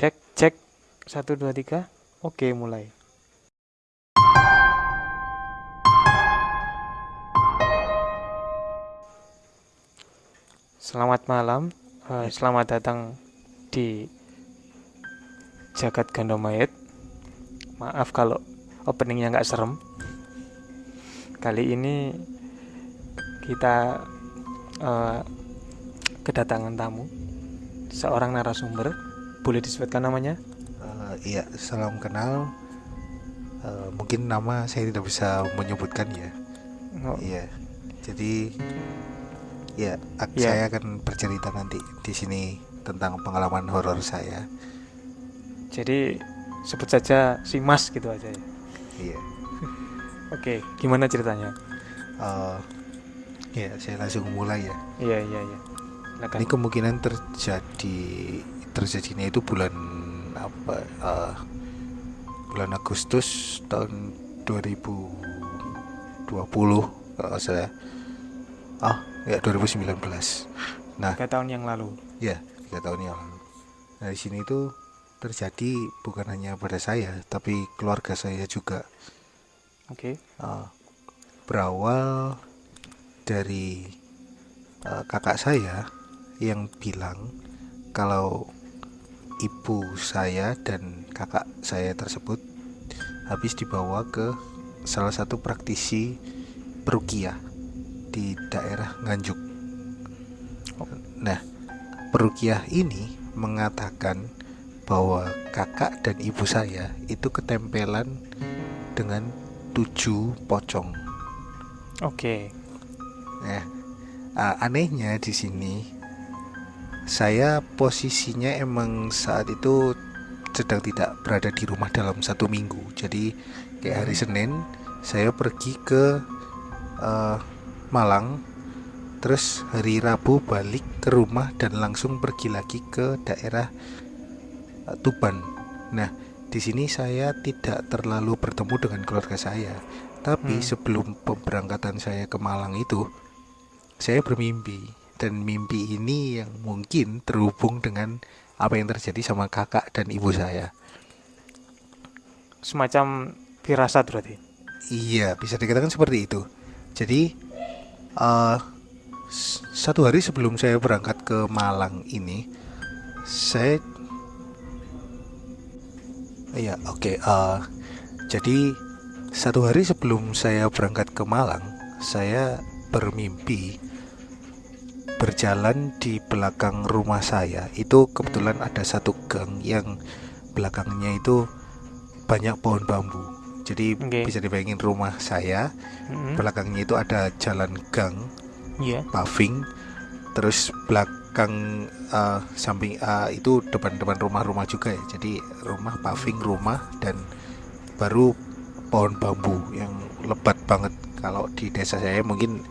Cek, cek. Satu, dua, tiga. Oke, mulai. Selamat malam. Eh, selamat datang di Jagat Gandomayet. Maaf kalau openingnya nggak serem. Kali ini kita eh, kedatangan tamu, seorang narasumber. Boleh disebutkan namanya? Eh, iya, salam kenal. Eh, mungkin nama saya tidak bisa menyebutkan ya. Oh, Iya. Jadi ya Iya. saya akan bercerita nanti di sini tentang pengalaman horor saya. Jadi sebut saja si Mas gitu aja ya. Iya. Oke, gimana ceritanya? Eh, ya, saya langsung mulai ya. Iya, iya, iya. Ini kemungkinan terjadi terjadinya itu bulan apa? eh, bulan Agustus tahun 2020 kalau salah. Ah, ya 2019. Nah, Tiga tahun yang lalu. ya tiga tahun yang lalu. Nah, di sini itu terjadi bukan hanya pada saya, tapi keluarga saya juga. Oke. Eh, berawal dari eh, kakak saya yang bilang kalau ibu saya dan kakak saya tersebut habis dibawa ke salah satu praktisi perukiah di daerah Nganjuk. Nah, perukiah ini mengatakan bahwa kakak dan ibu saya itu ketempelan dengan tujuh pocong. Oke. Nah, a- anehnya di sini saya posisinya emang saat itu sedang tidak berada di rumah dalam satu minggu. Jadi kayak hari Senin saya pergi ke eh, Malang, terus hari Rabu balik ke rumah dan langsung pergi lagi ke daerah eh, Tuban. Nah, di sini saya tidak terlalu bertemu dengan keluarga saya. Tapi Hmm. sebelum pemberangkatan saya ke Malang itu, saya bermimpi dan mimpi ini yang mungkin terhubung dengan apa yang terjadi sama kakak dan ibu saya. Semacam firasat berarti. Iya, bisa dikatakan seperti itu. Jadi s- satu hari sebelum saya berangkat ke Malang ini, saya iya oke. eh, jadi satu hari sebelum saya berangkat ke Malang, saya bermimpi berjalan di belakang rumah saya. Itu kebetulan ada satu gang yang belakangnya itu banyak pohon bambu. Jadi Oke. bisa dibayangin rumah saya Mm-mm. belakangnya itu ada jalan gang Iya. paving terus belakang eh, samping eh, itu depan-depan rumah-rumah juga ya jadi rumah paving rumah dan baru pohon bambu yang lebat banget kalau di desa saya mungkin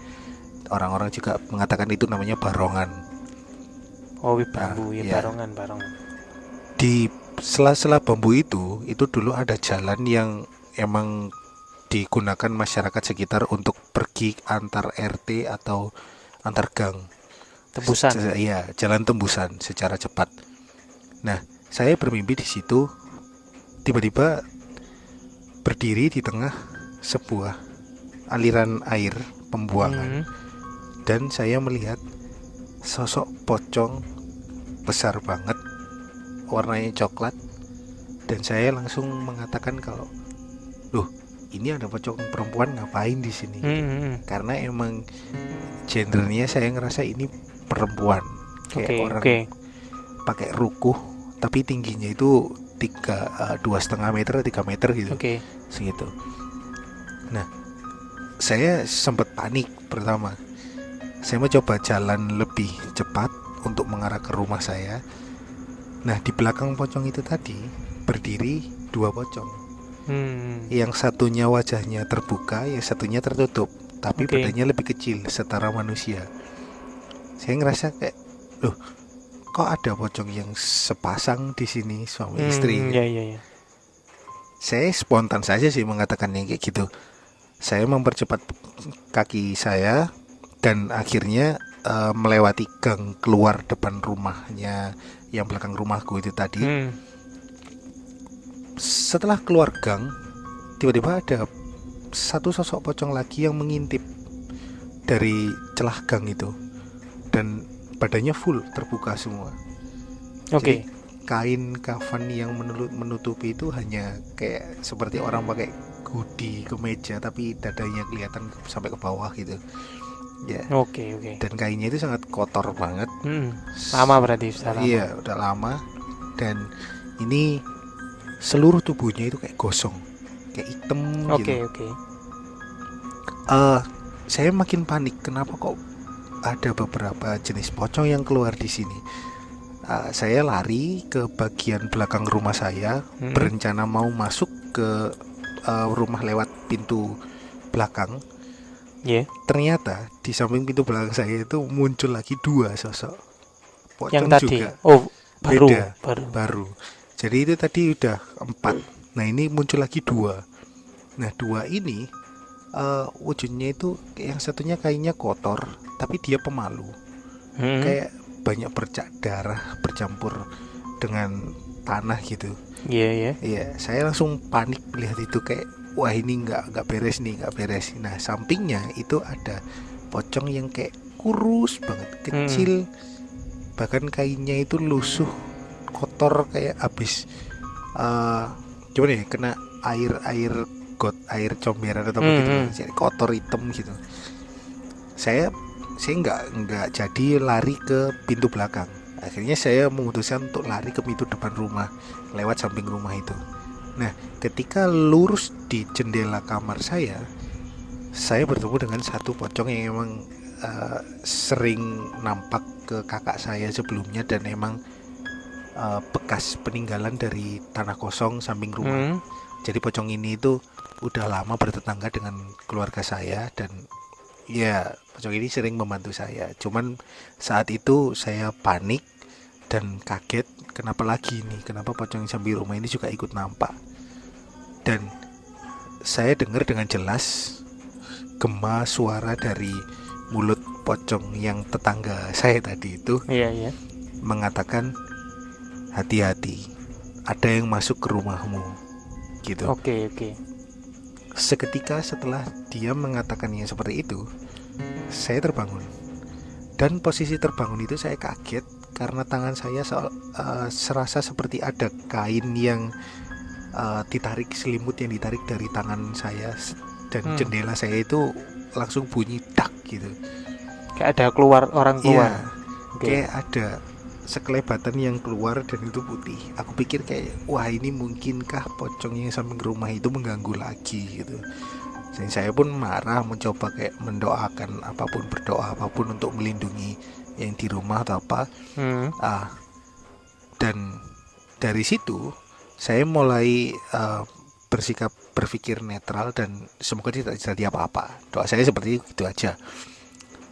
orang-orang juga mengatakan itu namanya barongan Oh, wih, bambu ya, iya. barongan, barongan. di sela-sela bambu itu itu dulu ada jalan yang emang digunakan masyarakat sekitar untuk pergi antar RT atau antar gang Tebusan. Se- Iya, jalan tembusan secara cepat. Nah, saya bermimpi di situ tiba-tiba berdiri di tengah sebuah aliran air pembuangan Mm. Dan saya melihat sosok pocong besar banget warnanya coklat dan saya langsung mengatakan kalau loh ini ada pocong perempuan ngapain di sini Mm-mm. karena emang gendernya saya ngerasa ini perempuan kayak Oke, orang oke. pakai rukuh tapi tingginya itu tiga eh, dua setengah meter tiga meter gitu Oke. segitu nah saya sempat panik pertama saya mau coba jalan lebih cepat untuk mengarah ke rumah saya nah di belakang pocong itu tadi berdiri dua pocong Hmm. yang satunya wajahnya terbuka yang satunya tertutup tapi Oke. badannya lebih kecil setara manusia saya ngerasa kayak loh kok ada pocong yang sepasang di sini suami Hmm, istri Iya, iya, iya. saya spontan saja sih mengatakannya kayak gitu saya mempercepat kaki saya dan akhirnya eh, melewati gang keluar depan rumahnya yang belakang rumahku itu tadi Hmm. setelah keluar gang tiba-tiba ada satu sosok pocong lagi yang mengintip dari celah gang itu dan badannya full terbuka semua Oke. Jadi, kain kafan yang menutupi itu hanya kayak seperti orang pakai hoodie kemeja tapi dadanya kelihatan sampai ke bawah gitu ya Oke, oke. dan kainnya itu sangat kotor banget Mm, Lama berarti sudah lama. iya udah lama dan ini seluruh tubuhnya itu kayak gosong kayak hitam Oke, gitu oke. Eh, saya makin panik kenapa kok ada beberapa jenis pocong yang keluar di sini Eh, saya lari ke bagian belakang rumah saya Mm-mm. berencana mau masuk ke eh, rumah lewat pintu belakang Iya. ternyata di samping pintu belakang saya itu muncul lagi dua sosok pocong Yang tadi. juga Oh, baru, Beda. baru. baru jadi itu tadi udah empat nah ini muncul lagi dua nah dua ini eh, wujudnya itu yang satunya kayaknya kotor tapi dia pemalu Mm, kayak banyak bercak darah bercampur dengan tanah gitu Iya, iya. Iya, saya langsung panik melihat itu kayak wah ini nggak nggak beres nih, nggak beres. Nah, sampingnya itu ada pocong yang kayak kurus banget, kecil. Bahkan kainnya itu lusuh, kotor kayak habis eh gimana ya, kena air air got, air comberan atau apa gitu. Hmm, hmm. Jadi kotor hitam gitu. Saya saya nggak nggak jadi lari ke pintu belakang. Akhirnya saya memutuskan untuk lari ke pintu depan rumah lewat samping rumah itu. Nah, ketika lurus di jendela kamar saya, saya bertemu dengan satu pocong yang emang eh, sering nampak ke kakak saya sebelumnya dan emang eh, bekas peninggalan dari tanah kosong samping rumah. Mm, Jadi pocong ini itu udah lama bertetangga dengan keluarga saya dan ya pocong ini sering membantu saya. Cuman saat itu saya panik dan kaget kenapa lagi nih? Kenapa pocong samping rumah ini juga ikut nampak? Dan saya dengar dengan jelas gema suara dari mulut pocong yang tetangga saya tadi itu Iya, iya. mengatakan hati-hati ada yang masuk ke rumahmu gitu. Oke, oke. Seketika setelah dia mengatakannya seperti itu, saya terbangun. Dan posisi terbangun itu saya kaget karena tangan saya soal, eh, serasa seperti ada kain yang eh, ditarik selimut yang ditarik dari tangan saya dan Hmm. jendela saya itu langsung bunyi dak gitu. Kayak ada keluar orang keluar. Iya, Oke. kayak ada sekelebatan yang keluar dan itu putih. Aku pikir kayak wah ini mungkinkah pocong yang samping rumah itu mengganggu lagi gitu. Dan saya pun marah mencoba kayak mendoakan apa pun berdoa apa pun untuk melindungi yang di rumah atau apa. Hmm, Ah, dan dari situ saya mulai eh, bersikap berpikir netral dan semoga tidak terjadi apa-apa. Doa saya seperti itu aja.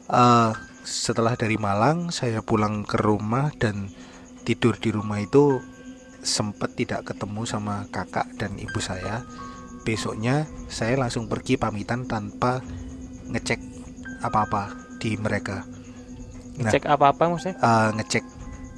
Eh, setelah dari Malang saya pulang ke rumah dan tidur di rumah itu sempat tidak ketemu sama kakak dan ibu saya. Besoknya saya langsung pergi pamitan tanpa ngecek apa-apa di mereka. Nah. Cek apa-apa maksudnya? eh, ngecek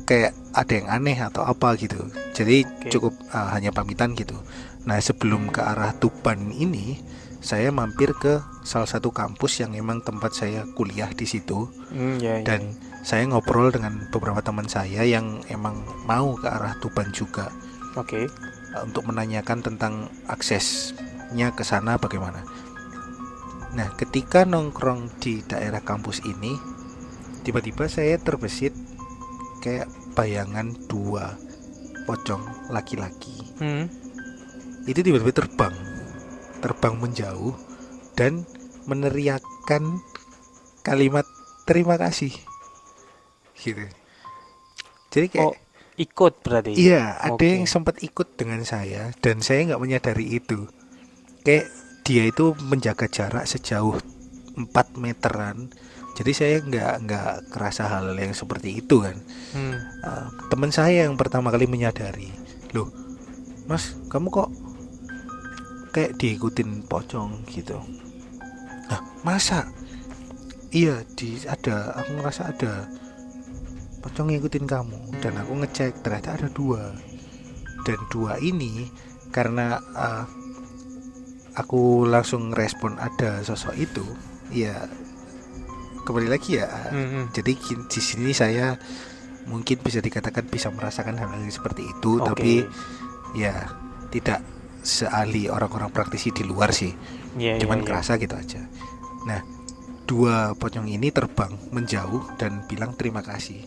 kayak ada yang aneh atau apa gitu. Jadi Oke. cukup eh, hanya pamitan gitu. Nah sebelum ke arah Tuban ini, saya mampir ke salah satu kampus yang emang tempat saya kuliah di situ Hmm, ya, ya. dan saya ngobrol dengan beberapa teman saya yang emang mau ke arah Tuban juga Oke. eh, untuk menanyakan tentang aksesnya ke sana bagaimana. Nah, ketika nongkrong di daerah kampus ini, tiba-tiba saya terbesit kayak bayangan dua pocong laki-laki. Hmm, Itu tiba-tiba terbang, terbang menjauh dan meneriakkan kalimat terima kasih. Gitu. Jadi kayak Oh, ikut berarti. Iya, ada yang sempat ikut dengan saya dan saya nggak menyadari itu. Kayak dia itu menjaga jarak sejauh 4 meteran. Jadi saya nggak nggak kerasa hal yang seperti itu kan. Hmm, Eh, teman saya yang pertama kali menyadari, loh, Mas, kamu kok kayak diikutin pocong gitu? Nah, masa? Iya, di ada. Aku ngerasa ada pocong ngikutin kamu dan aku ngecek ternyata ada dua dan dua ini karena uh, aku langsung respon ada sosok itu ya kembali lagi ya Mm-mm. jadi di sini saya mungkin bisa dikatakan bisa merasakan hal-hal seperti itu Oke. tapi ya tidak seahli orang-orang praktisi di luar sih Iya, iya, cuman iya. kerasa gitu aja nah dua pocong ini terbang menjauh dan bilang terima kasih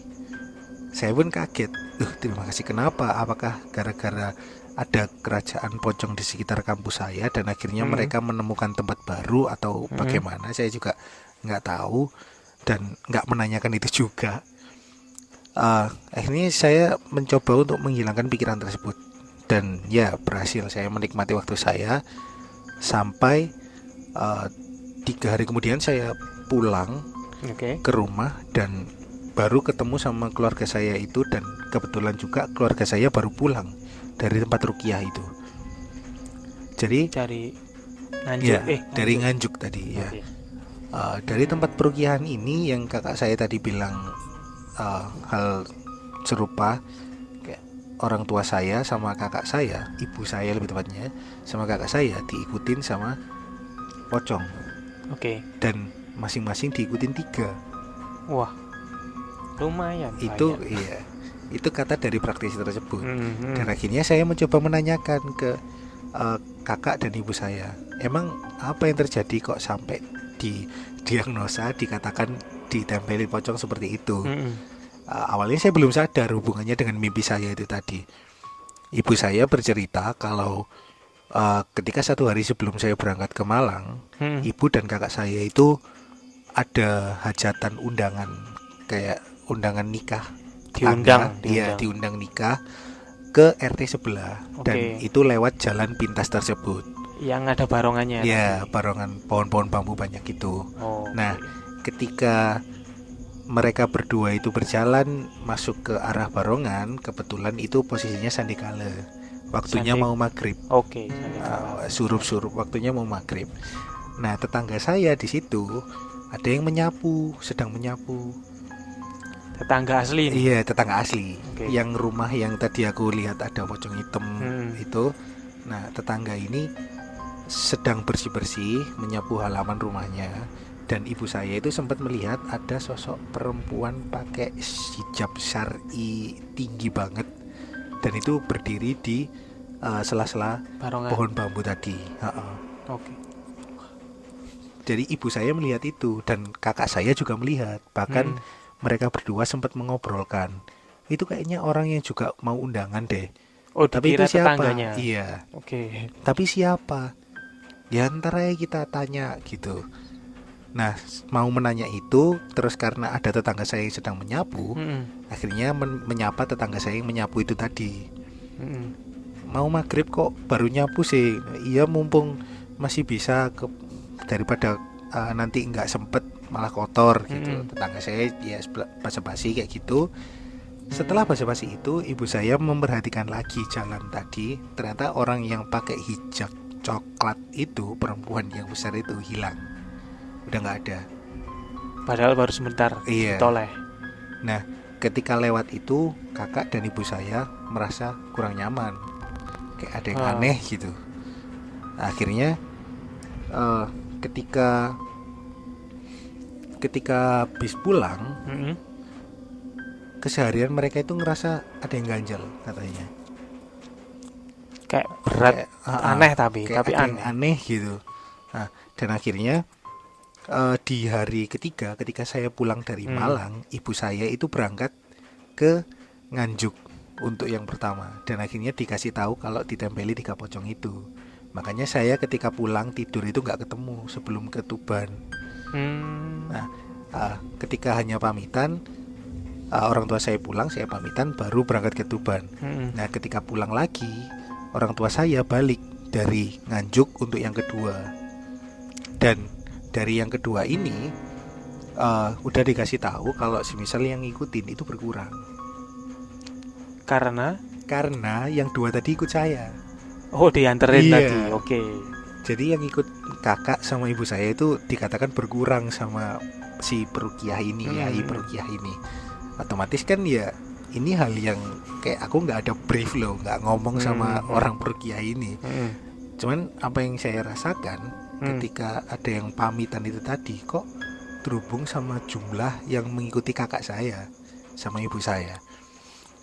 saya pun kaget uh terima kasih kenapa apakah gara-gara ada kerajaan pocong di sekitar kampus saya dan akhirnya Hmm. mereka menemukan tempat baru atau Hmm. bagaimana saya juga nggak tahu dan nggak menanyakan itu juga Eh, akhirnya saya mencoba untuk menghilangkan pikiran tersebut dan ya berhasil saya menikmati waktu saya sampai eh, tiga hari kemudian saya pulang Oke. ke rumah dan baru ketemu sama keluarga saya itu dan kebetulan juga keluarga saya baru pulang dari tempat rukiah itu jadi Cari Nganjuk. ya eh, dari Nganjuk. tadi ya Oke. Uh, dari tempat perukihan ini yang kakak saya tadi bilang uh, hal serupa orang tua saya sama kakak saya ibu saya lebih tepatnya sama kakak saya diikutin sama pocong Oke. dan masing-masing diikutin tiga Wah. Lumayan. itu banyak. iya itu kata dari praktisi tersebut Mm-mm. dan akhirnya saya mencoba menanyakan ke uh, kakak dan ibu saya emang apa yang terjadi kok sampai di diagnosa dikatakan ditempeli pocong seperti itu Mm-mm. Uh, awalnya saya belum sadar hubungannya dengan mimpi saya itu tadi. Ibu saya bercerita kalau uh, ketika satu hari sebelum saya berangkat ke Malang, Mm-mm. ibu dan kakak saya itu ada hajatan undangan kayak undangan nikah Diundang, tetangga. iya diundang. diundang nikah ke RT sebelah dan Oke. itu lewat jalan pintas tersebut. Yang ada barongannya. Ya, barongan pohon-pohon bambu banyak itu. Oh. Nah, ketika mereka berdua itu berjalan masuk ke arah barongan, kebetulan itu posisinya sandikala. Waktunya Sandi- mau maghrib, Oke. Sandikala. uh, surup-surup. Waktunya mau maghrib. Nah, tetangga saya di situ ada yang menyapu, sedang menyapu. Tetangga asli ini. Iya, tetangga asli. Oke. Yang rumah yang tadi aku lihat ada pocong hitam Hmm. itu. Nah, tetangga ini sedang bersih-bersih menyapu halaman rumahnya dan ibu saya itu sempat melihat ada sosok perempuan pakai hijab syari tinggi banget dan itu berdiri di uh, sela-sela pohon bambu tadi. Ha-ha. Oke. Jadi ibu saya melihat itu dan kakak saya juga melihat. Bahkan Hmm. mereka berdua sempat mengobrolkan. Itu kayaknya orang yang juga mau undangan deh. Oh, Tapi itu siapa? tetangganya. Iya. Oke. Tapi siapa? Ya ntar aja kita tanya gitu. Nah, mau menanya itu terus karena ada tetangga saya yang sedang menyapu, Mm-mm. akhirnya men- menyapa tetangga saya yang menyapu itu tadi. Mm-mm. Mau maghrib kok baru nyapu sih? Iya mumpung masih bisa ke daripada uh, nanti nggak sempet malah kotor gitu. Mm-mm. Tetangga saya ya basa-basi kayak gitu. Setelah basa-basi itu, ibu saya memperhatikan lagi jalan tadi. Ternyata orang yang pakai hijab coklat itu perempuan yang besar itu hilang. Udah nggak ada. Padahal baru sebentar Iya. toleh. Nah, ketika lewat itu, kakak dan ibu saya merasa kurang nyaman. Kayak ada yang Ah. aneh gitu. Akhirnya eh, ketika ketika bis pulang, Mm-mm. keseharian mereka itu ngerasa ada yang ganjal katanya. Kayak berat, Kayak, ah, aneh tapi, kayak tapi aneh. aneh gitu. Nah, dan akhirnya eh, di hari ketiga ketika saya pulang dari Hmm. Malang, ibu saya itu berangkat ke Nganjuk untuk yang pertama dan akhirnya dikasih tahu kalau ditempeli tiga pocong itu. Makanya saya ketika pulang tidur itu nggak ketemu sebelum ke Tuban. Hmm. Nah, Ah, ketika hanya pamitan ah, orang tua saya pulang, saya pamitan baru berangkat ke Tuban. Mm-mm. Nah, ketika pulang lagi, orang tua saya balik dari Nganjuk untuk yang kedua. Dan dari yang kedua ini eh, udah dikasih tahu kalau semisal yang ngikutin itu berkurang. Karena Karena yang dua tadi ikut saya. oh dianterin Iya. tadi. Oke. Jadi yang ikut kakak sama ibu saya itu dikatakan berkurang sama si perukiah ini, Hmm. yai perukiah ini. Otomatis kan ya ini hal yang kayak aku nggak ada brief loh nggak ngomong sama Hmm. orang perukiah ini Mm-mm. cuman apa yang saya rasakan Hmm. ketika ada yang pamitan itu tadi kok terhubung sama jumlah yang mengikuti kakak saya sama ibu saya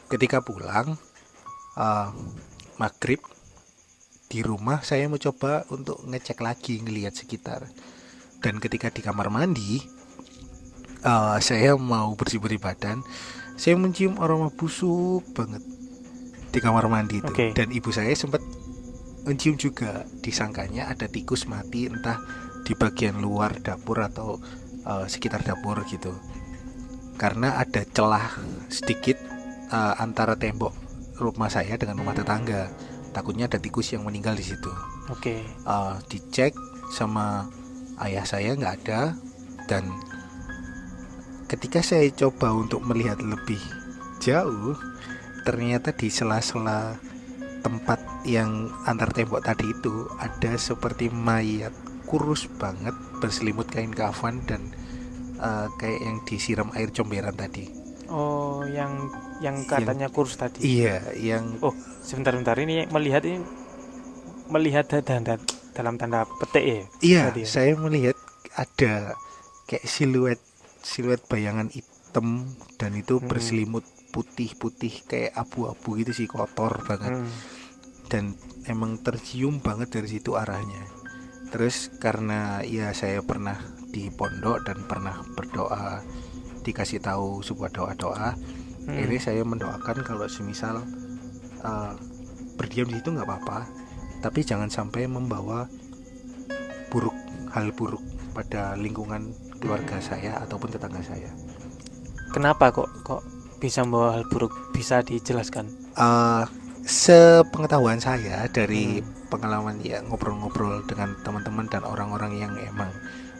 ketika pulang eh, maghrib di rumah saya mencoba untuk ngecek lagi ngelihat sekitar dan ketika di kamar mandi eh, saya mau bersih bersih badan saya mencium aroma busuk banget di kamar mandi itu. Oke. dan ibu saya sempat mencium juga. Disangkanya ada tikus mati entah di bagian luar dapur atau eh, sekitar dapur gitu. Karena ada celah sedikit eh, antara tembok rumah saya dengan rumah tetangga. Takutnya ada tikus yang meninggal di situ. Oke. Eh, dicek sama ayah saya nggak ada dan ketika saya coba untuk melihat lebih jauh ternyata di sela-sela tempat yang antar tembok tadi itu ada seperti mayat kurus banget berselimut kain kafan dan eh, kayak yang disiram air comberan tadi Oh, yang yang katanya kurus tadi. iya yang Oh, sebentar-bentar ini melihat ini melihat da- da- da- dalam tanda petik ya. Iya, Tadi ya? saya melihat ada kayak siluet siluet bayangan hitam dan itu Mm-mm. berselimut putih-putih kayak abu-abu gitu sih kotor banget Hmm. dan emang tercium banget dari situ arahnya. Terus karena ya saya pernah di pondok dan pernah berdoa dikasih tahu sebuah doa-doa, Hmm. ini saya mendoakan kalau semisal uh, berdiam di situ nggak apa-apa, tapi jangan sampai membawa buruk hal buruk pada lingkungan keluarga saya ataupun tetangga saya. Kenapa kok kok bisa membawa hal buruk? Bisa dijelaskan? Uh, sepengetahuan saya dari Hmm. pengalaman ya ngobrol-ngobrol dengan teman-teman dan orang-orang yang emang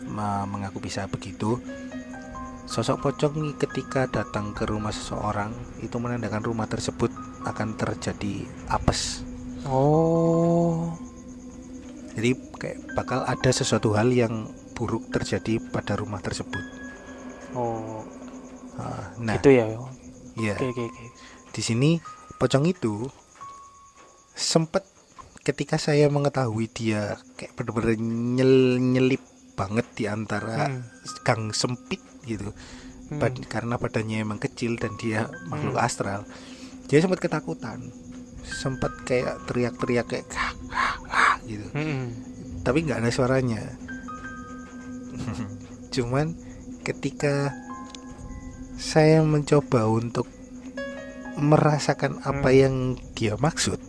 me- mengaku bisa begitu. Sosok pocong ini ketika datang ke rumah seseorang itu menandakan rumah tersebut akan terjadi apes. Oh. Jadi kayak bakal ada sesuatu hal yang buruk terjadi pada rumah tersebut. Oh, Ah, Nah, gitu ya. iya. Oke, oke, oke. Di sini pocong itu sempat ketika saya mengetahui dia kayak bener-bener nyel nyelip banget di antara Hmm. gang sempit gitu. Hmm. Bad- karena badannya emang kecil dan dia makhluk Hmm. astral. Dia sempat ketakutan. Sempat kayak teriak-teriak kayak "Kah, kah, kah," gitu. Hmm. tapi nggak ada suaranya cuman ketika saya mencoba untuk merasakan apa Hmm. yang dia maksud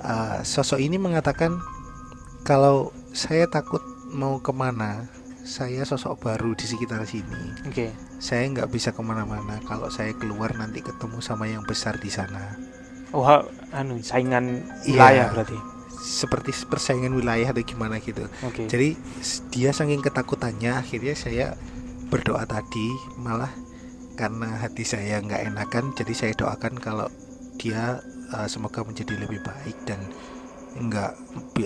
uh, sosok ini mengatakan kalau saya takut mau ke mana saya sosok baru di sekitar sini Oke. saya nggak bisa ke mana-mana kalau saya keluar nanti ketemu sama yang besar di sana Oh, anu saingan Iya. wilayah berarti. Seperti persaingan wilayah atau gimana gitu Oke. Jadi dia saking ketakutannya akhirnya saya berdoa tadi malah karena hati saya nggak enakan jadi saya doakan kalau dia uh, semoga menjadi lebih baik dan nggak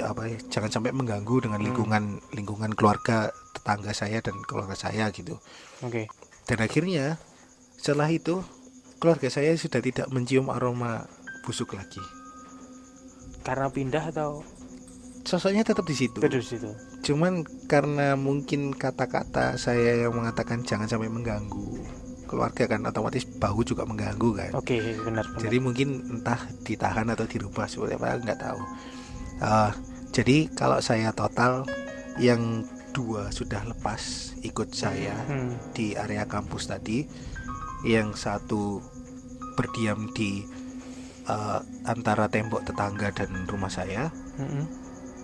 apa ya jangan sampai mengganggu dengan Hmm. lingkungan lingkungan keluarga tetangga saya dan keluarga saya gitu Oke. dan akhirnya setelah itu keluarga saya sudah tidak mencium aroma busuk lagi Karena pindah atau sosoknya tetap di situ terus situ? Cuman karena mungkin kata-kata saya yang mengatakan jangan sampai mengganggu keluarga kan otomatis bau juga mengganggu kan. Oke, benar benar. Jadi mungkin entah ditahan atau dirubah seperti apa nggak tahu. Ah, jadi kalau saya total yang dua sudah lepas ikut saya Hmm. di area kampus tadi, yang satu berdiam di eh, antara tembok tetangga dan rumah saya. Mm-mm.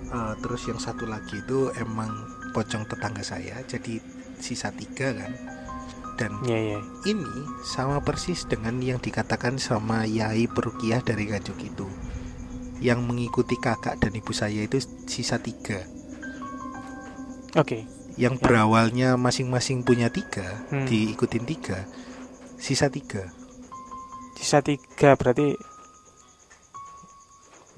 Uh, terus yang satu lagi itu emang pocong tetangga saya jadi sisa tiga kan dan Iya, iya. ini sama persis dengan yang dikatakan sama Yai Perukiah dari Nganjuk itu yang mengikuti kakak dan ibu saya itu sisa tiga Oke. yang Ya. berawalnya masing-masing punya tiga Hmm. diikutin tiga sisa tiga Sisa tiga berarti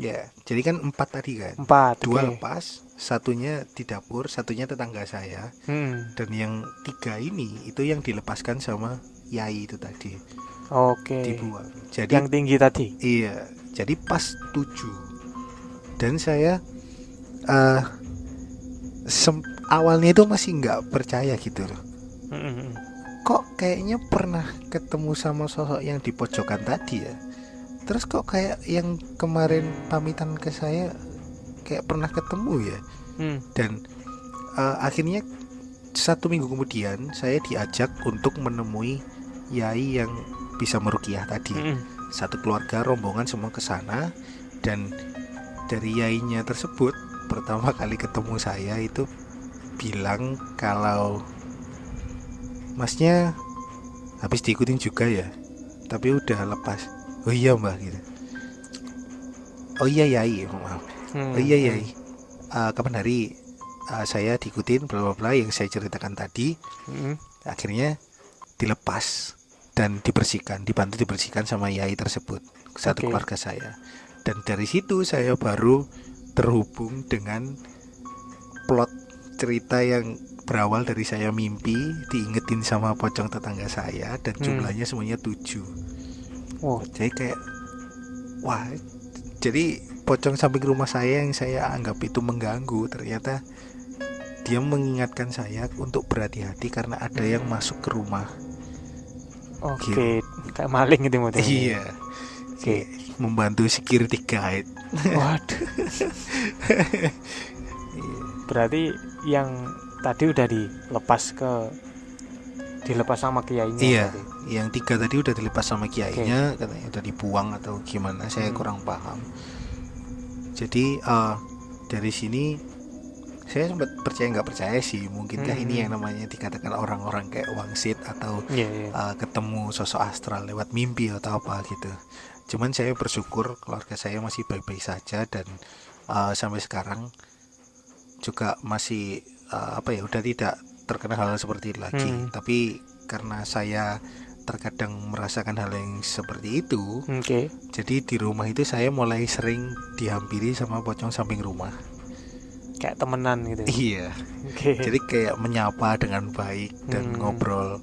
ya jadi kan empat tadi kan empat. dua oke. lepas satunya di dapur satunya tetangga saya Hmm. dan yang tiga ini itu yang dilepaskan sama yai itu tadi Oke. dibuang. Jadi Yang tinggi tadi. iya, jadi pas tujuh dan saya eh sem- awalnya itu masih nggak percaya gitu loh. Mm-mm. Kok kayaknya pernah ketemu sama sosok yang di pojokan tadi ya. Terus kok kayak yang kemarin pamitan ke saya kayak pernah ketemu ya. Hmm. dan eh, akhirnya satu minggu kemudian saya diajak untuk menemui yai yang bisa merukiah tadi Mm-mm. satu keluarga rombongan semua ke sana dan dari yainya tersebut pertama kali ketemu saya itu bilang kalau masnya habis diikutin juga ya tapi udah lepas oh iya mbak gitu oh iya yai maaf Hmm. Oh iya iya. Eh, kapan hari eh, saya diikutin bla bla bla yang saya ceritakan tadi Mm-mm. akhirnya dilepas dan dibersihkan, dibantu dibersihkan sama yai tersebut satu Oke. keluarga saya. Dan dari situ saya baru terhubung dengan plot cerita yang berawal dari saya mimpi diingetin sama pocong tetangga saya dan Hmm. jumlahnya semuanya tujuh. Wow. Jadi kayak wah, jadi pocong samping rumah saya yang saya anggap itu mengganggu ternyata dia mengingatkan saya untuk berhati-hati karena ada yang masuk ke rumah. Oke. Kayak maling gitu modelnya. Iya. Oke. Membantu security guide. Waduh. Berarti yang tadi udah dilepas ke dilepas sama kiainya. Iya, berarti. yang tiga tadi udah dilepas sama kiainya, katanya udah dibuang atau gimana, saya Hmm. kurang paham. Jadi eh, dari sini saya sempat percaya nggak percaya sih, mungkinkah Hmm. ini yang namanya dikatakan orang-orang kayak wangsit atau Iya, iya. eh, ketemu sosok astral lewat mimpi atau apa gitu. Cuman saya bersyukur keluarga saya masih baik-baik saja dan eh, sampai sekarang juga masih eh, apa ya udah tidak terkena hal seperti itu lagi. Hmm. Tapi karena saya terkadang merasakan hal yang seperti itu, Oke. jadi di rumah itu saya mulai sering dihampiri sama pocong samping rumah. Kayak temenan gitu. Iya. Oke. Jadi kayak menyapa dengan baik dan Hmm. ngobrol.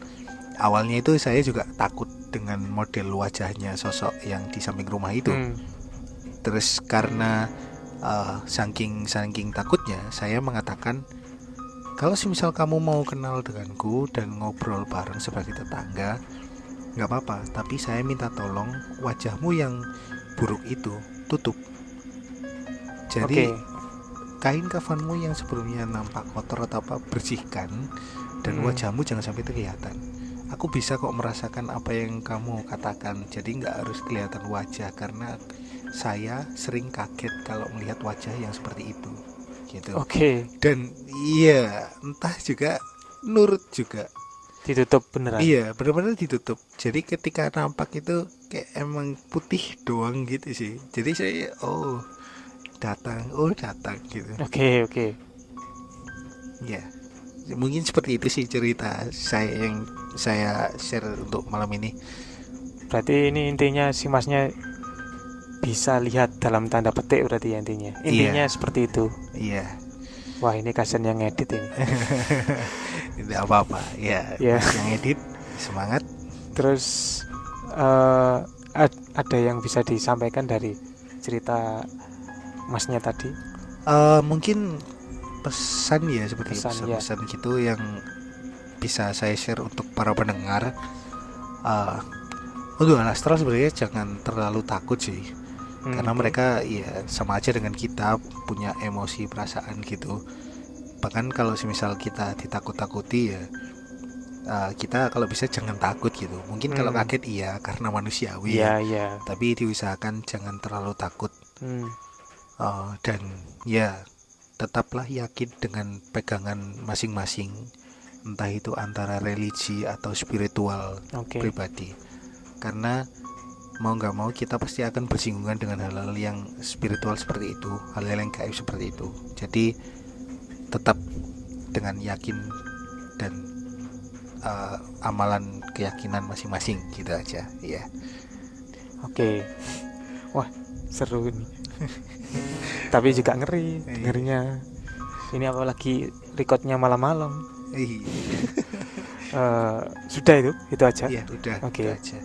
Awalnya itu saya juga takut dengan model wajahnya sosok yang di samping rumah itu. Hmm. Terus karena uh, saking saking takutnya, saya mengatakan kalau semisal kamu mau kenal denganku dan ngobrol bareng sebagai tetangga, nggak apa-apa. Tapi saya minta tolong wajahmu yang buruk itu tutup. Jadi Oke. kain kafanmu yang sebelumnya nampak kotor atau apa bersihkan dan Hmm. wajahmu jangan sampai kelihatan. Aku bisa kok merasakan apa yang kamu katakan. Jadi nggak harus kelihatan wajah karena saya sering kaget kalau melihat wajah yang seperti itu. Gitu. Oke. Dan iya, entah juga nurut juga. Ditutup beneran. Iya, benar-benar ditutup. Jadi ketika nampak itu kayak emang putih doang gitu sih. Jadi saya oh datang, oh datang gitu. Oke, oke. Ya, mungkin seperti itu sih cerita saya yang saya share untuk malam ini. Berarti ini intinya si masnya bisa lihat dalam tanda petik berarti ya intinya. Intinya seperti itu. Iya, Wah, ini kasihan yang edit ini. tidak apa-apa. Ya, Ya. Mas yang edit semangat. Terus eh, ad- ada yang bisa disampaikan dari cerita masnya tadi? Eh, mungkin pesan ya seperti Pesan, ya. pesan-pesan gitu yang bisa saya share untuk para pendengar. Eh, untuk astral sebenarnya jangan terlalu takut sih. Hmm, karena mereka ya sama aja dengan kita punya emosi perasaan gitu bahkan kalau semisal kita ditakut-takuti ya uh, kita kalau bisa jangan takut gitu mungkin kalau Hmm. kaget iya karena manusiawi Iya, ya. iya. tapi diusahakan jangan terlalu takut Hmm, Uh, dan ya tetaplah yakin dengan pegangan masing-masing entah itu antara religi atau spiritual Oke. pribadi karena mau nggak mau kita pasti akan bersinggungan dengan hal-hal yang spiritual seperti itu hal-hal yang gaib seperti itu jadi tetap dengan yakin dan uh, amalan keyakinan masing-masing gitu aja ya Oke. Wah, seru ini. Tapi juga ngeri Iya. dengernya. Ini apalagi recordnya malam-malam. Ih, Eh, sudah itu itu aja Iya, udah. Oke. itu aja.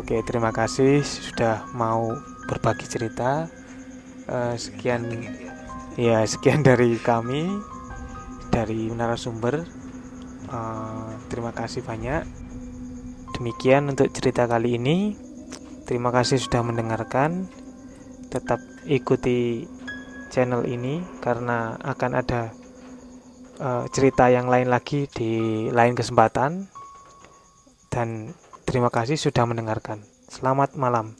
Oke terima kasih sudah mau berbagi cerita. Eh, sekian ya. sekian dari kami dari narasumber. Eh, terima kasih banyak. Demikian untuk cerita kali ini. Terima kasih sudah mendengarkan. Tetap ikuti channel ini karena akan ada eh, cerita yang lain lagi di lain kesempatan. Dan terima kasih sudah mendengarkan. Selamat malam